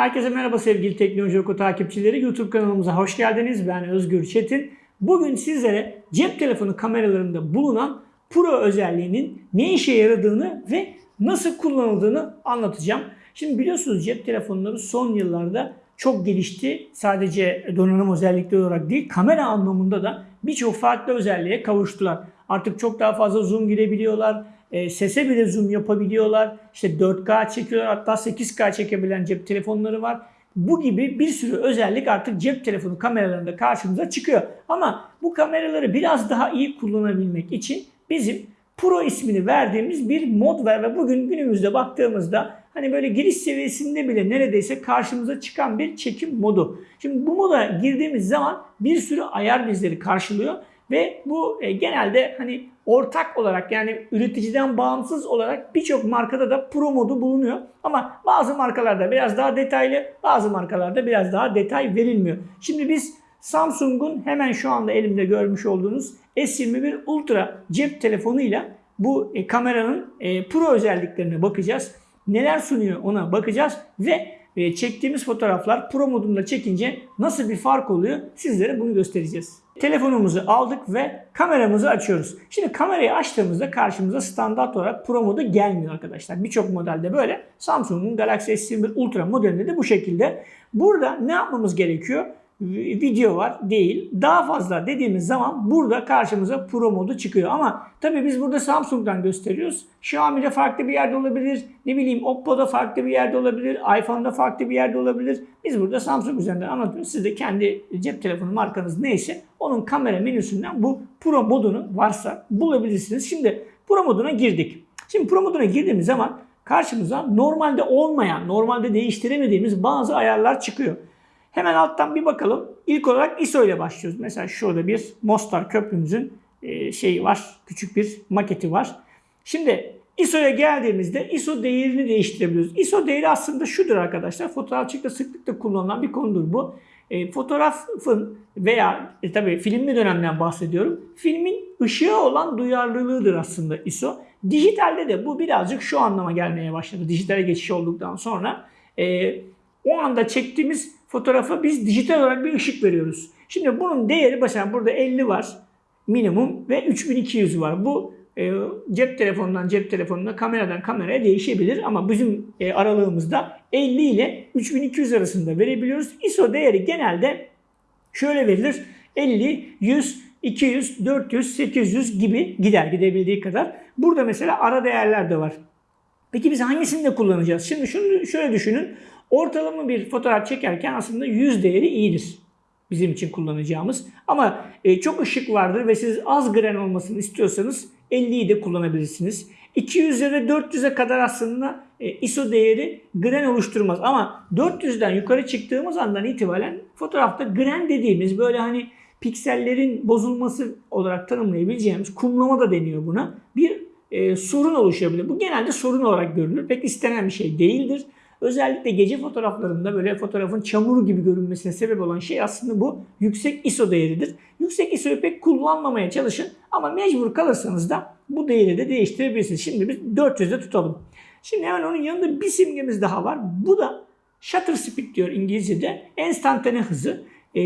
Herkese merhaba sevgili Teknoloji Oku takipçileri. YouTube kanalımıza hoş geldiniz. Ben Özgür Çetin. Bugün sizlere cep telefonu kameralarında bulunan Pro özelliğinin ne işe yaradığını ve nasıl kullanıldığını anlatacağım. Şimdi biliyorsunuz cep telefonları son yıllarda çok gelişti. Sadece donanım özellikleri olarak değil, kamera anlamında da birçok farklı özelliğe kavuştular. Artık çok daha fazla zoom girebiliyorlar. E, sese bile zoom yapabiliyorlar. İşte 4K çekiyorlar hatta 8K çekebilen cep telefonları var. Bu gibi bir sürü özellik artık cep telefonu kameralarında karşımıza çıkıyor. Ama bu kameraları biraz daha iyi kullanabilmek için bizim Pro ismini verdiğimiz bir mod var ve bugün günümüzde baktığımızda hani böyle giriş seviyesinde bile neredeyse karşımıza çıkan bir çekim modu. Şimdi bu moda girdiğimiz zaman bir sürü ayar bizleri karşılıyor ve bu e, genelde hani ortak olarak yani üreticiden bağımsız olarak birçok markada da Pro modu bulunuyor. Ama bazı markalarda biraz daha detaylı, bazı markalarda biraz daha detay verilmiyor. Şimdi biz Samsung'un hemen şu anda elimde görmüş olduğunuz S21 Ultra cep telefonuyla bu e, kameranın e, Pro özelliklerine bakacağız. Neler sunuyor ona bakacağız ve e, çektiğimiz fotoğraflar Pro modunda çekince nasıl bir fark oluyor sizlere bunu göstereceğiz. Telefonumuzu aldık ve kameramızı açıyoruz. Şimdi kamerayı açtığımızda karşımıza standart olarak Pro modu gelmiyor arkadaşlar. Birçok modelde böyle. Samsung'un Galaxy S21 Ultra modelinde de bu şekilde. Burada ne yapmamız gerekiyor? Video var değil. Daha fazla dediğimiz zaman burada karşımıza Pro modu çıkıyor. Ama tabii biz burada Samsung'dan gösteriyoruz. Xiaomi'de farklı bir yerde olabilir. Ne bileyim Oppo'da farklı bir yerde olabilir. iPhone'da farklı bir yerde olabilir. Biz burada Samsung üzerinden anlatıyoruz. Siz de kendi cep telefonu markanız neyse onun kamera menüsünden bu Pro modunu varsa bulabilirsiniz. Şimdi Pro moduna girdik. Şimdi Pro moduna girdiğimiz zaman karşımıza normalde olmayan, normalde değiştiremediğimiz bazı ayarlar çıkıyor. Hemen alttan bir bakalım. İlk olarak ISO ile başlıyoruz. Mesela şurada bir Mostar köprümüzün e, şeyi var. Küçük bir maketi var. Şimdi ISO'ya geldiğimizde ISO değerini değiştirebiliyoruz. ISO değeri aslında şudur arkadaşlar. Fotoğrafçılıkta sıklıkla kullanılan bir konudur bu. E, fotoğrafın veya e, tabii filmli dönemden bahsediyorum. Filmin ışığa olan duyarlılığıdır aslında ISO. Dijitalde de bu birazcık şu anlama gelmeye başladı. Dijitale geçiş olduktan sonra. E, o anda çektiğimiz fotoğrafa biz dijital olarak bir ışık veriyoruz. Şimdi bunun değeri mesela burada 50 var minimum ve 3200 var. Bu e, cep telefonundan cep telefonuna, kameradan kameraya değişebilir ama bizim e, aralığımızda 50 ile 3200 arasında verebiliyoruz. ISO değeri genelde şöyle verilir. 50, 100, 200, 400, 800 gibi gider gidebildiği kadar. Burada mesela ara değerler de var. Peki biz hangisini de kullanacağız? Şimdi şunu şöyle düşünün. Ortalama bir fotoğraf çekerken aslında 100 değeri iyidir bizim için kullanacağımız. Ama e, çok ışık vardır ve siz az gren olmasını istiyorsanız 50'yi de kullanabilirsiniz. 200'e ve 400'e kadar aslında e, ISO değeri gren oluşturmaz. Ama 400'den yukarı çıktığımız andan itibaren fotoğrafta gren dediğimiz böyle hani piksellerin bozulması olarak tanımlayabileceğimiz kumlama da deniyor buna. Bir e, sorun oluşabilir. Bu genelde sorun olarak görülür. Pek istenen bir şey değildir. Özellikle gece fotoğraflarında böyle fotoğrafın çamur gibi görünmesine sebep olan şey aslında bu yüksek ISO değeridir. Yüksek ISO'yu pek kullanmamaya çalışın ama mecbur kalırsanız da bu değeri de değiştirebilirsiniz. Şimdi biz 400'de tutalım. Şimdi hemen onun yanında bir simgemiz daha var. Bu da shutter speed diyor İngilizce'de. Enstantane hızı. E,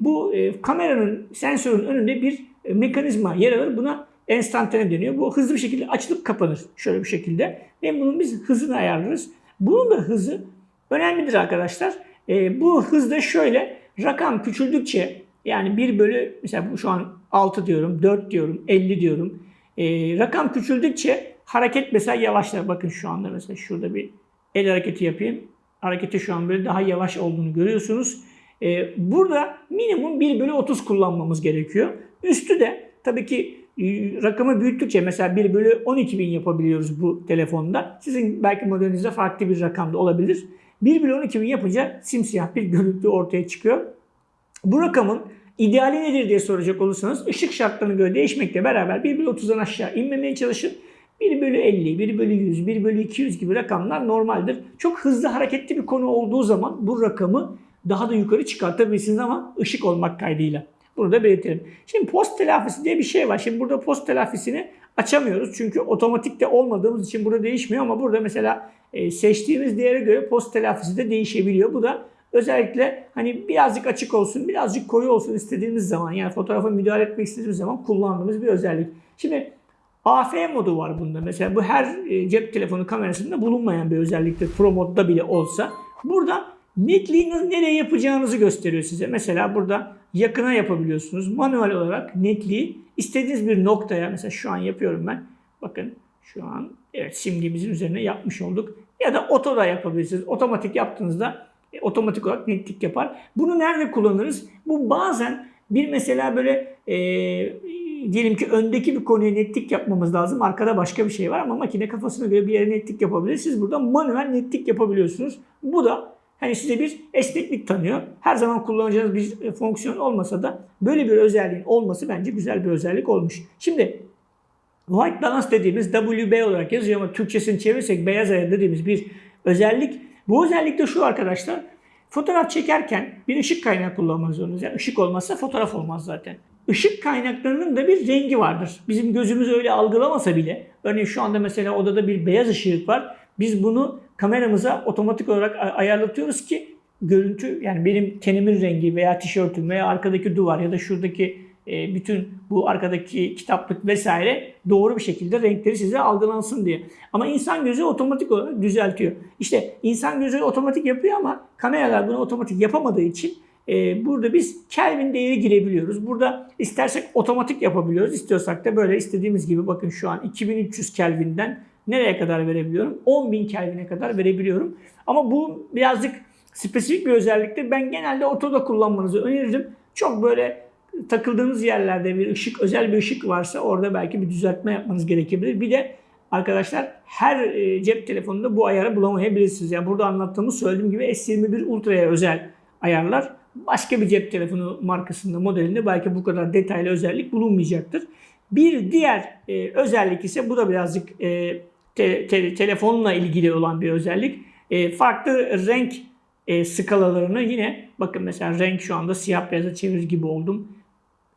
bu e, kameranın, sensörün önünde bir e, mekanizma yer alır. Buna enstantane deniyor. Bu hızlı bir şekilde açılıp kapanır. Şöyle bir şekilde. Ve bunun biz hızını ayarlarız. Bunun da hızı önemlidir arkadaşlar. E, bu hızda şöyle rakam küçüldükçe yani 1 bölü mesela şu an 6 diyorum, 4 diyorum, 50 diyorum. E, rakam küçüldükçe hareket mesela yavaşlar. Bakın şu anda mesela şurada bir el hareketi yapayım. Hareketi şu an böyle daha yavaş olduğunu görüyorsunuz. E, burada minimum 1 bölü 30 kullanmamız gerekiyor. Üstü de tabii ki rakamı büyüttükçe mesela 1 bölü 12 bin yapabiliyoruz bu telefonda. Sizin belki modelinizde farklı bir rakamda olabilir. 1 bölü 12 bin yapınca simsiyah bir görüntü ortaya çıkıyor. Bu rakamın ideali nedir diye soracak olursanız ışık şartlarına göre değişmekle beraber 1 bölü 30'dan aşağı inmemeye çalışın. 1 bölü 50, 1 bölü 100, 1 bölü 200 gibi rakamlar normaldir. Çok hızlı hareketli bir konu olduğu zaman bu rakamı daha da yukarı çıkartabilirsiniz ama ışık olmak kaydıyla. Bunu da belirtelim. Şimdi post telafisi diye bir şey var. Şimdi burada post telafisini açamıyoruz. Çünkü otomatikte olmadığımız için burada değişmiyor ama burada mesela e, seçtiğimiz değere göre post telafisi de değişebiliyor. Bu da özellikle hani birazcık açık olsun, birazcık koyu olsun istediğimiz zaman yani fotoğrafa müdahale etmek istediğimiz zaman kullandığımız bir özellik. Şimdi AF modu var bunda. Mesela bu her e, cep telefonu kamerasında bulunmayan bir özelliktir. Pro modda bile olsa. Burada netliği nereye yapacağınızı gösteriyor size. Mesela burada yakına yapabiliyorsunuz. Manuel olarak netliği istediğiniz bir noktaya mesela şu an yapıyorum ben. Bakın şu an evet simgemizin üzerine yapmış olduk. Ya da oto da yapabilirsiniz. Otomatik yaptığınızda e, otomatik olarak netlik yapar. Bunu nerede kullanırız? Bu bazen bir mesela böyle e, diyelim ki öndeki bir konuya netlik yapmamız lazım. Arkada başka bir şey var ama makine kafasına göre bir yere netlik yapabilir. Siz burada manuel netlik yapabiliyorsunuz. Bu da hani size bir esneklik tanıyor. Her zaman kullanacağınız bir e, fonksiyon olmasa da böyle bir özelliğin olması bence güzel bir özellik olmuş. Şimdi White Balance dediğimiz WB olarak yazıyor ama Türkçesini çevirirsek beyaz ayar dediğimiz bir özellik. Bu özellik de şu arkadaşlar. Fotoğraf çekerken bir ışık kaynağı kullanmak zorundayız. Yani ışık olmazsa fotoğraf olmaz zaten. Işık kaynaklarının da bir rengi vardır. Bizim gözümüz öyle algılamasa bile. Örneğin şu anda mesela odada bir beyaz ışık var. Biz bunu kameramıza otomatik olarak ayarlatıyoruz ki görüntü yani benim tenimin rengi veya tişörtüm veya arkadaki duvar ya da şuradaki e, bütün bu arkadaki kitaplık vesaire doğru bir şekilde renkleri size algılansın diye. Ama insan gözü otomatik olarak düzeltiyor. İşte insan gözü otomatik yapıyor ama kameralar bunu otomatik yapamadığı için e, burada biz Kelvin değeri girebiliyoruz. Burada istersek otomatik yapabiliyoruz. İstiyorsak da böyle istediğimiz gibi bakın şu an 2300 Kelvin'den nereye kadar verebiliyorum? 10.000 Kelvin'e kadar verebiliyorum. Ama bu birazcık spesifik bir özelliktir. Ben genelde otoda kullanmanızı öneririm. Çok böyle takıldığınız yerlerde bir ışık, özel bir ışık varsa orada belki bir düzeltme yapmanız gerekebilir. Bir de arkadaşlar her e, cep telefonunda bu ayarı bulamayabilirsiniz. Yani burada anlattığımız söylediğim gibi S21 Ultra'ya özel ayarlar. Başka bir cep telefonu markasında, modelinde belki bu kadar detaylı özellik bulunmayacaktır. Bir diğer e, özellik ise bu da birazcık e, te, te, telefonla ilgili olan bir özellik. E, farklı renk e, skalalarını yine bakın mesela renk şu anda siyah beyaza çevirir gibi oldum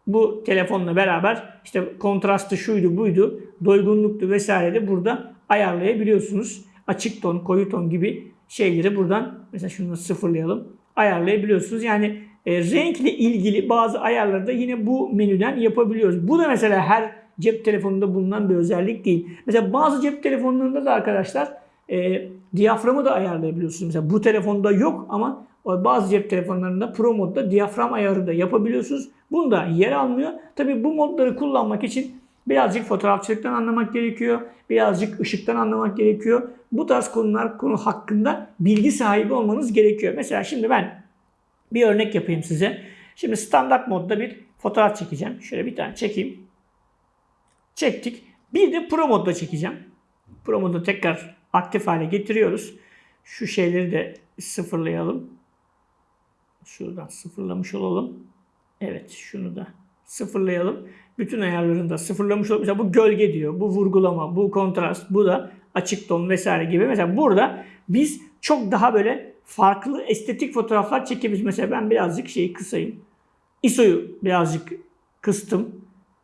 bu telefonla beraber işte kontrastı şuydu buydu, doygunluktu vesaire de burada ayarlayabiliyorsunuz. Açık ton, koyu ton gibi şeyleri buradan mesela şunu sıfırlayalım ayarlayabiliyorsunuz. Yani e, renkle ilgili bazı ayarları da yine bu menüden yapabiliyoruz. Bu da mesela her cep telefonunda bulunan bir özellik değil. Mesela bazı cep telefonlarında da arkadaşlar e, diyaframı da ayarlayabiliyorsunuz. Mesela bu telefonda yok ama bazı cep telefonlarında Pro modda diyafram ayarı da yapabiliyorsunuz. Bunda yer almıyor. Tabi bu modları kullanmak için birazcık fotoğrafçılıktan anlamak gerekiyor. Birazcık ışıktan anlamak gerekiyor. Bu tarz konular konu hakkında bilgi sahibi olmanız gerekiyor. Mesela şimdi ben bir örnek yapayım size. Şimdi standart modda bir fotoğraf çekeceğim. Şöyle bir tane çekeyim. Çektik. Bir de Pro modda çekeceğim. Pro modu tekrar aktif hale getiriyoruz. Şu şeyleri de sıfırlayalım. Şuradan sıfırlamış olalım. Evet şunu da sıfırlayalım. Bütün ayarlarını da sıfırlamış olalım. Mesela bu gölge diyor, bu vurgulama, bu kontrast, bu da açık ton vesaire gibi. Mesela burada biz çok daha böyle farklı estetik fotoğraflar çekebiliriz. Mesela ben birazcık şeyi kısayım. ISO'yu birazcık kıstım.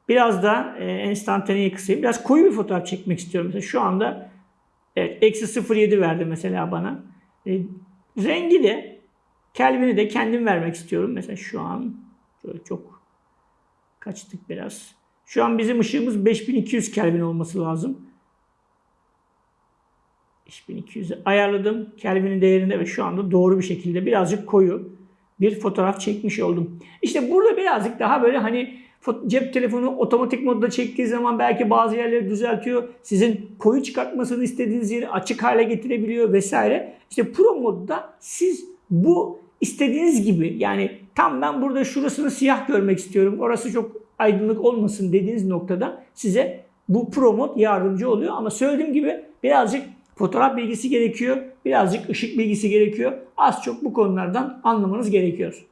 Biraz da e, enstantaneyi kısayım. Biraz koyu bir fotoğraf çekmek istiyorum. Mesela şu anda evet, eksi 0.7 verdi mesela bana. E, rengi de Kelvin'i de kendim vermek istiyorum. Mesela şu an şöyle çok kaçtık biraz. Şu an bizim ışığımız 5200 Kelvin olması lazım. 5200'e ayarladım. Kelvin'in değerinde ve şu anda doğru bir şekilde birazcık koyu bir fotoğraf çekmiş oldum. İşte burada birazcık daha böyle hani cep telefonu otomatik modda çektiği zaman belki bazı yerleri düzeltiyor. Sizin koyu çıkartmasını istediğiniz yeri açık hale getirebiliyor vesaire. İşte Pro modda siz bu istediğiniz gibi yani tam ben burada şurasını siyah görmek istiyorum. Orası çok aydınlık olmasın dediğiniz noktada size bu Pro mod yardımcı oluyor. Ama söylediğim gibi birazcık fotoğraf bilgisi gerekiyor. Birazcık ışık bilgisi gerekiyor. Az çok bu konulardan anlamanız gerekiyor.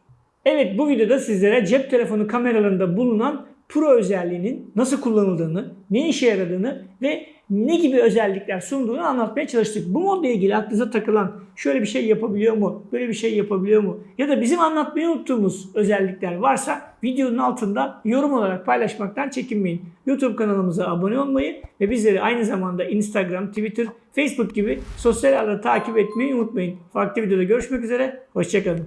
Evet bu videoda sizlere cep telefonu kameralarında bulunan Pro özelliğinin nasıl kullanıldığını, ne işe yaradığını ve ne gibi özellikler sunduğunu anlatmaya çalıştık. Bu modla ilgili aklınıza takılan şöyle bir şey yapabiliyor mu, böyle bir şey yapabiliyor mu ya da bizim anlatmayı unuttuğumuz özellikler varsa videonun altında yorum olarak paylaşmaktan çekinmeyin. YouTube kanalımıza abone olmayı ve bizleri aynı zamanda Instagram, Twitter, Facebook gibi sosyal ağları takip etmeyi unutmayın. Farklı videoda görüşmek üzere, hoşçakalın.